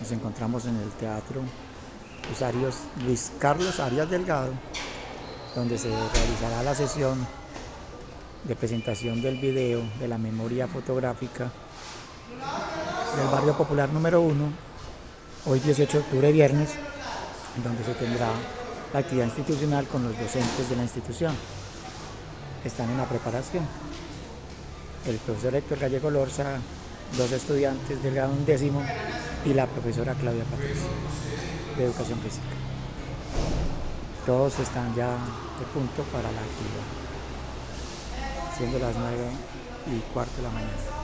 Nos encontramos en el Teatro Luis Carlos Arias Delgado, donde se realizará la sesión de presentación del video de la memoria fotográfica del barrio popular número 1, hoy 18 de octubre, viernes, donde se tendrá la actividad institucional con los docentes de la institución. Están en la preparación. El profesor Héctor Gallego Lorza, dos estudiantes del grado undécimo y la profesora Claudia Patricia de Educación Física. Todos están ya de punto para la actividad, siendo las 9 y cuarto de la mañana.